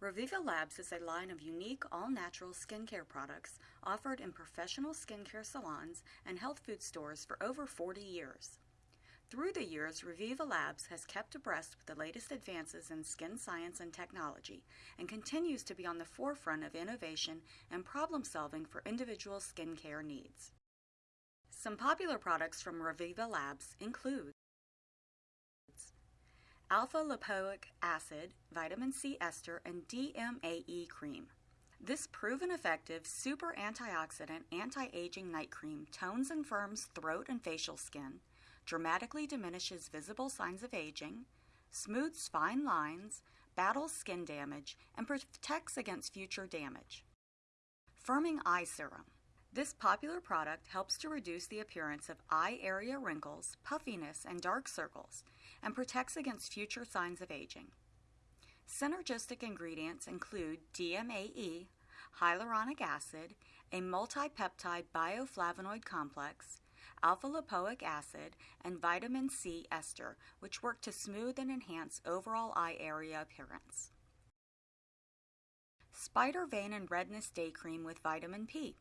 Reviva Labs is a line of unique all-natural skincare products offered in professional skincare salons and health food stores for over 40 years. Through the years, Reviva Labs has kept abreast with the latest advances in skin science and technology and continues to be on the forefront of innovation and problem solving for individual skincare needs. Some popular products from Reviva Labs include alpha lipoic acid, vitamin C ester, and DMAE cream. This proven effective super antioxidant anti aging night cream tones and firms throat and facial skin, dramatically diminishes visible signs of aging, smooths fine lines, battles skin damage, and protects against future damage. Firming Eye Serum. This popular product helps to reduce the appearance of eye area wrinkles, puffiness, and dark circles, and protects against future signs of aging. Synergistic ingredients include DMAE, hyaluronic acid, a multipeptide bioflavonoid complex, alpha lipoic acid, and vitamin C ester, which work to smooth and enhance overall eye area appearance. Spider Vein and Redness Day Cream with Vitamin P.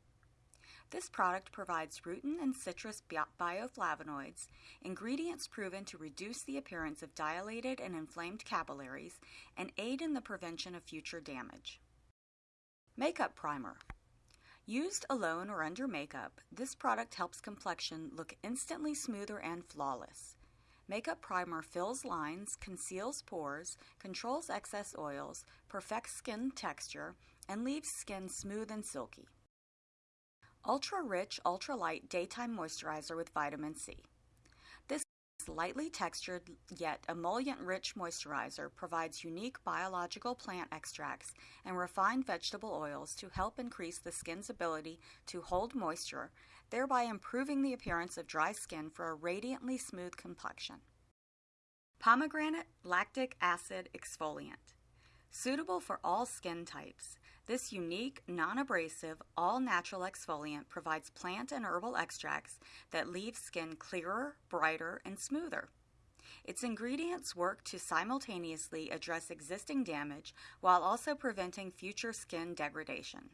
This product provides rutin and citrus bioflavonoids, ingredients proven to reduce the appearance of dilated and inflamed capillaries and aid in the prevention of future damage. Makeup Primer. Used alone or under makeup, this product helps complexion look instantly smoother and flawless. Makeup Primer fills lines, conceals pores, controls excess oils, perfects skin texture, and leaves skin smooth and silky. Ultra Rich Ultra Light Daytime Moisturizer with Vitamin C. This lightly textured yet emollient rich moisturizer provides unique biological plant extracts and refined vegetable oils to help increase the skin's ability to hold moisture, thereby improving the appearance of dry skin for a radiantly smooth complexion. Pomegranate Lactic Acid Exfoliant. Suitable for all skin types. This unique, non-abrasive, all-natural exfoliant provides plant and herbal extracts that leave skin clearer, brighter, and smoother. Its ingredients work to simultaneously address existing damage while also preventing future skin degradation.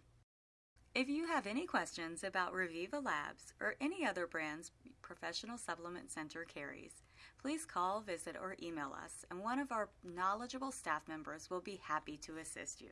If you have any questions about Reviva Labs or any other brands Professional Supplement Center carries, please call, visit, or email us, and one of our knowledgeable staff members will be happy to assist you.